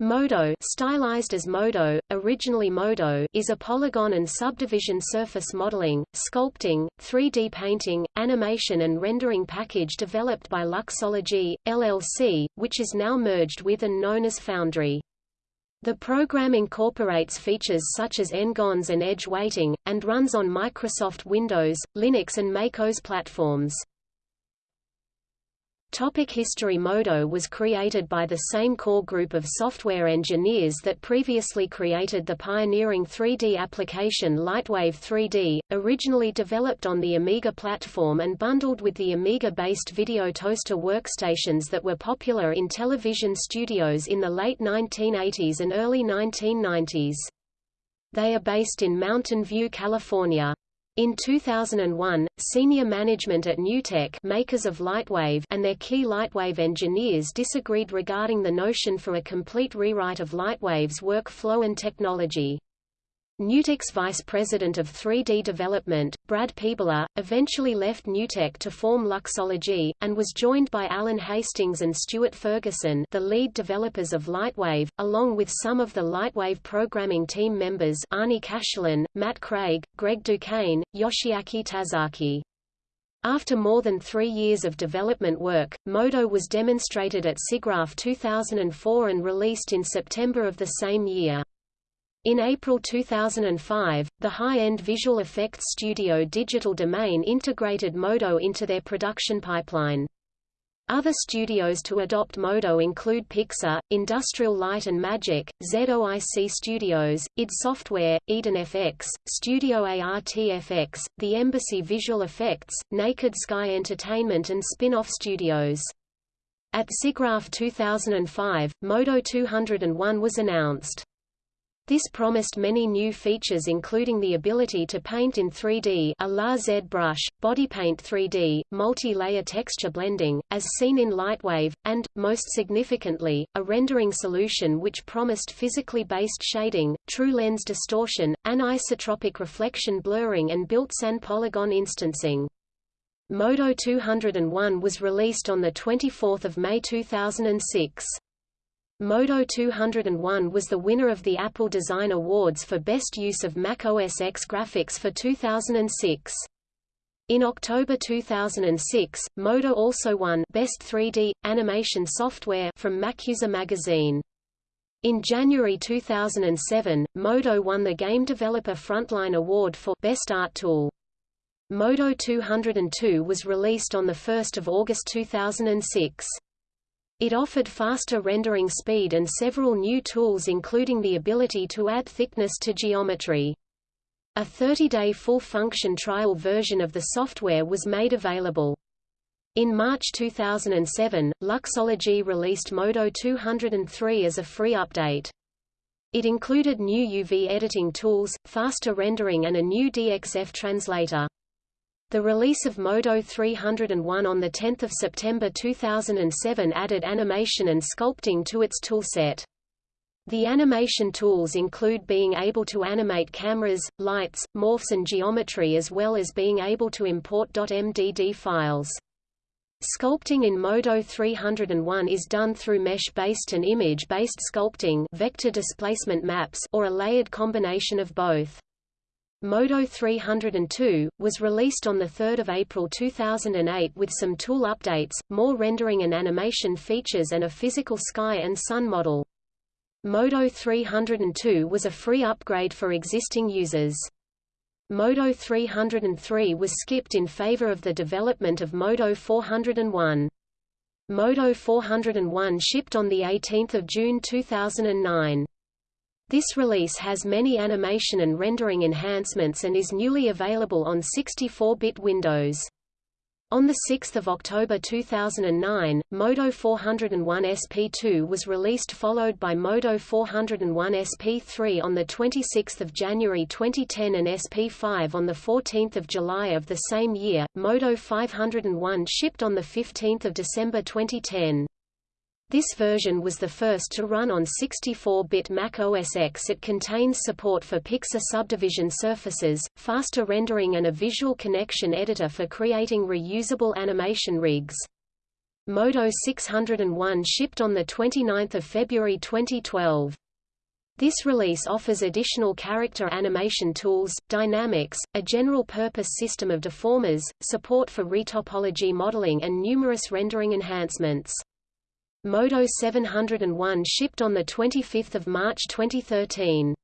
Modo stylized as Modo, originally Modo is a polygon and subdivision surface modeling, sculpting, 3D painting, animation and rendering package developed by Luxology, LLC, which is now merged with and known as Foundry. The program incorporates features such as n-gons and edge weighting, and runs on Microsoft Windows, Linux and MacOS platforms. Topic history Modo was created by the same core group of software engineers that previously created the pioneering 3D application Lightwave 3D, originally developed on the Amiga platform and bundled with the Amiga-based video toaster workstations that were popular in television studios in the late 1980s and early 1990s. They are based in Mountain View, California. In 2001, senior management at Newtek makers of Lightwave and their key Lightwave engineers disagreed regarding the notion for a complete rewrite of Lightwave's workflow and technology. Newtek's vice president of 3D development, Brad Peebler, eventually left Newtek to form Luxology, and was joined by Alan Hastings and Stuart Ferguson the lead developers of Lightwave, along with some of the Lightwave programming team members Arnie Cachelin, Matt Craig, Greg Duquesne, Yoshiaki Tazaki. After more than three years of development work, Modo was demonstrated at SIGGRAPH 2004 and released in September of the same year. In April 2005, the high-end visual effects studio Digital Domain integrated Modo into their production pipeline. Other studios to adopt Modo include Pixar, Industrial Light and Magic, ZOIC Studios, id Software, Eden FX, Studio ARTFX, The Embassy Visual Effects, Naked Sky Entertainment and spin-off studios. At SIGGRAPH 2005, Modo 201 was announced. This promised many new features including the ability to paint in 3D a La ZBrush, bodypaint 3D, multi-layer texture blending, as seen in Lightwave, and, most significantly, a rendering solution which promised physically based shading, true lens distortion, anisotropic reflection blurring and built-in polygon instancing. Modo 201 was released on 24 May 2006. Modo 201 was the winner of the Apple Design Awards for Best Use of Mac OS X graphics for 2006. In October 2006, Modo also won Best 3D Animation Software from MacUser magazine. In January 2007, Modo won the Game Developer Frontline Award for Best Art Tool. Modo 202 was released on 1 August 2006. It offered faster rendering speed and several new tools including the ability to add thickness to geometry. A 30-day full-function trial version of the software was made available. In March 2007, Luxology released Modo 203 as a free update. It included new UV editing tools, faster rendering and a new DXF translator. The release of Modo 301 on 10 September 2007 added animation and sculpting to its toolset. The animation tools include being able to animate cameras, lights, morphs and geometry as well as being able to import .mdd files. Sculpting in Modo 301 is done through mesh-based and image-based sculpting vector displacement maps or a layered combination of both. Modo 302, was released on 3 April 2008 with some tool updates, more rendering and animation features and a physical sky and sun model. Modo 302 was a free upgrade for existing users. Modo 303 was skipped in favor of the development of Modo 401. Modo 401 shipped on 18 June 2009. This release has many animation and rendering enhancements and is newly available on 64-bit Windows. On 6 October 2009, Modo 401 SP2 was released followed by Modo 401 SP3 on 26 January 2010 and SP5 on 14 July of the same year. Modo 501 shipped on 15 December 2010. This version was the first to run on 64-bit Mac OS X. It contains support for Pixar subdivision surfaces, faster rendering and a visual connection editor for creating reusable animation rigs. Modo 601 shipped on 29 February 2012. This release offers additional character animation tools, dynamics, a general-purpose system of deformers, support for retopology modeling and numerous rendering enhancements. Modo 701 shipped on 25 March 2013.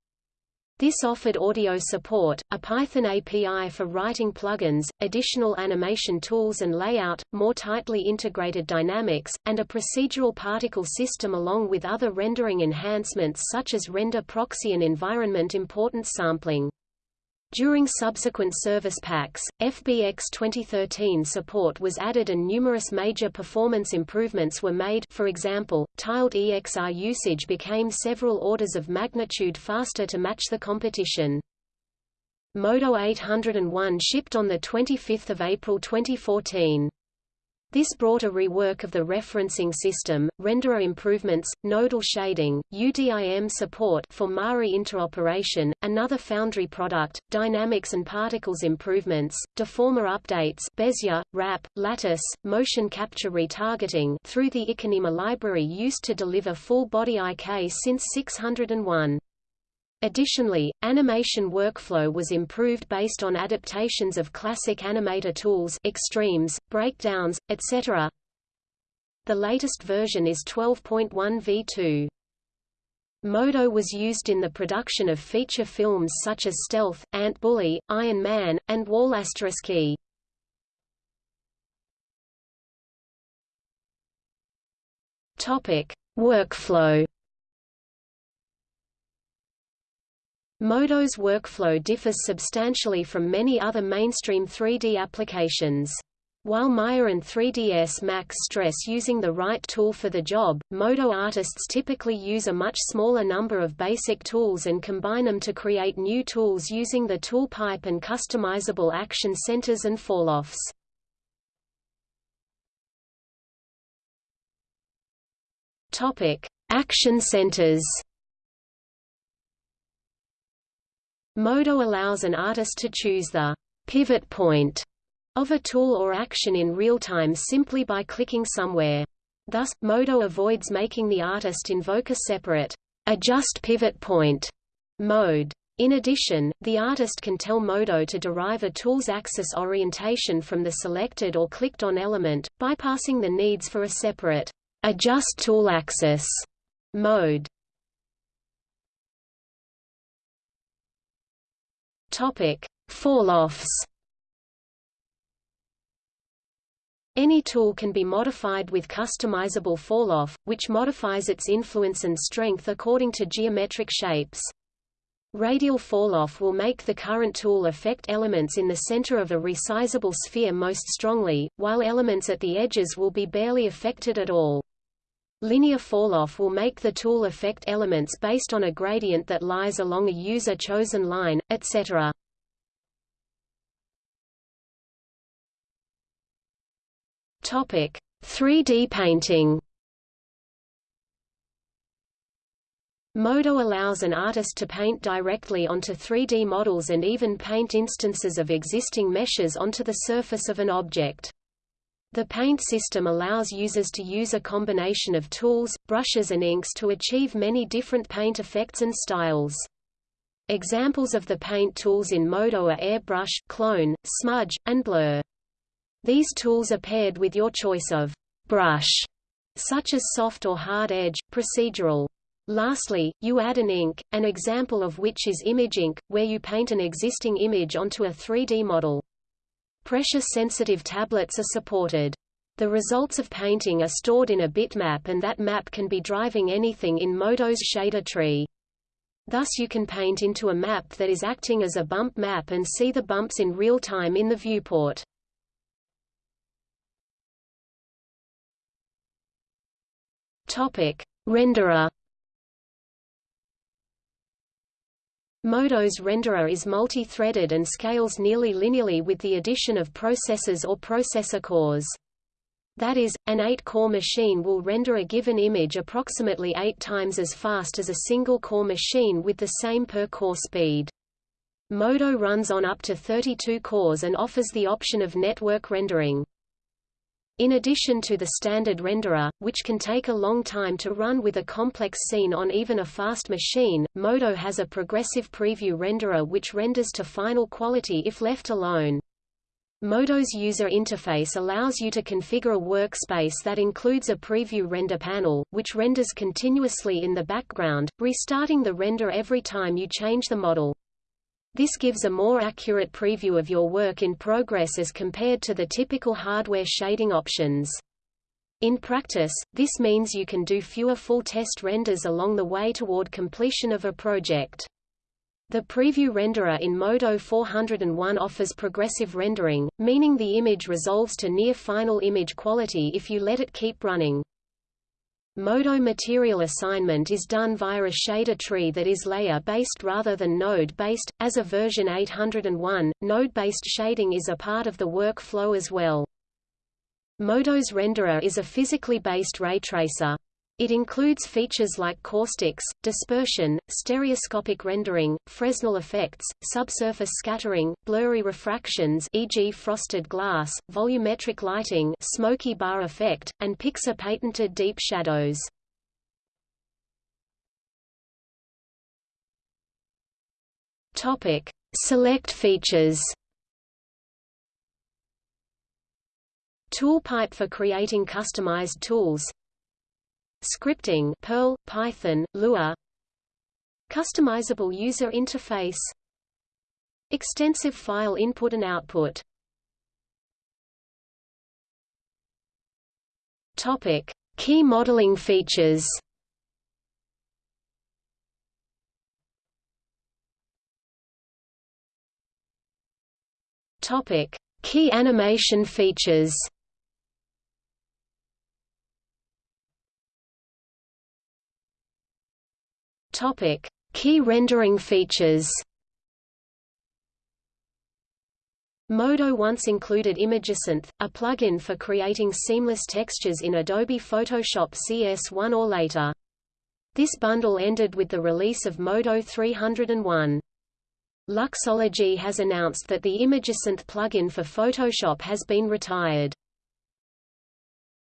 This offered audio support, a Python API for writing plugins, additional animation tools and layout, more tightly integrated dynamics, and a procedural particle system along with other rendering enhancements such as render proxy and environment importance sampling. During subsequent service packs, FBX 2013 support was added and numerous major performance improvements were made for example, tiled EXR usage became several orders of magnitude faster to match the competition. Modo 801 shipped on 25 April 2014. This brought a rework of the referencing system, renderer improvements, nodal shading, UDIM support for MARI interoperation, another Foundry product, dynamics and particles improvements, deformer updates Bezier, wrap, lattice, motion capture retargeting through the IKinema library used to deliver full-body IK since 601. Additionally, animation workflow was improved based on adaptations of classic animator tools extremes, breakdowns, etc. The latest version is 12.1 v2. Modo was used in the production of feature films such as Stealth, Ant Bully, Iron Man, and Wall Key. Topic: Workflow Modo's workflow differs substantially from many other mainstream 3D applications. While Maya and 3ds Max stress using the right tool for the job, Modo artists typically use a much smaller number of basic tools and combine them to create new tools using the tool pipe and customizable action centers and falloffs. Topic: Action centers. Modo allows an artist to choose the pivot point of a tool or action in real time simply by clicking somewhere. Thus, Modo avoids making the artist invoke a separate adjust pivot point mode. In addition, the artist can tell Modo to derive a tool's axis orientation from the selected or clicked on element, bypassing the needs for a separate adjust tool axis mode. Topic: Falloffs. Any tool can be modified with customizable falloff, which modifies its influence and strength according to geometric shapes. Radial falloff will make the current tool affect elements in the center of a resizable sphere most strongly, while elements at the edges will be barely affected at all. Linear falloff will make the tool affect elements based on a gradient that lies along a user-chosen line, etc. Topic: 3D painting. Modo allows an artist to paint directly onto 3D models and even paint instances of existing meshes onto the surface of an object. The paint system allows users to use a combination of tools, brushes and inks to achieve many different paint effects and styles. Examples of the paint tools in Modo are airbrush, clone, smudge, and blur. These tools are paired with your choice of brush, such as soft or hard edge, procedural. Lastly, you add an ink, an example of which is Image Ink, where you paint an existing image onto a 3D model. Pressure-sensitive tablets are supported. The results of painting are stored in a bitmap and that map can be driving anything in Modo's shader tree. Thus you can paint into a map that is acting as a bump map and see the bumps in real time in the viewport. Topic: Renderer Modo's renderer is multi-threaded and scales nearly linearly with the addition of processors or processor cores. That is, an 8-core machine will render a given image approximately 8 times as fast as a single-core machine with the same per-core speed. Modo runs on up to 32 cores and offers the option of network rendering. In addition to the standard renderer, which can take a long time to run with a complex scene on even a fast machine, Modo has a progressive preview renderer which renders to final quality if left alone. Modo's user interface allows you to configure a workspace that includes a preview render panel, which renders continuously in the background, restarting the render every time you change the model. This gives a more accurate preview of your work in progress as compared to the typical hardware shading options. In practice, this means you can do fewer full test renders along the way toward completion of a project. The preview renderer in Modo 401 offers progressive rendering, meaning the image resolves to near final image quality if you let it keep running. Modo material assignment is done via a shader tree that is layer-based rather than node-based. As of version 801, node-based shading is a part of the workflow as well. Modo's renderer is a physically based ray tracer. It includes features like caustics, dispersion, stereoscopic rendering, Fresnel effects, subsurface scattering, blurry refractions e.g. frosted glass, volumetric lighting smoky bar effect, and Pixar-patented deep shadows. Topic: Select features. Toolpipe for creating customized tools Scripting Perl, Python, Lua Customizable user interface Extensive file input and output Topic. Key modeling features Topic. Key animation features Topic: Key rendering features. Modo once included ImageSynth, a plugin for creating seamless textures in Adobe Photoshop CS1 or later. This bundle ended with the release of Modo 301. Luxology has announced that the ImageSynth plugin for Photoshop has been retired.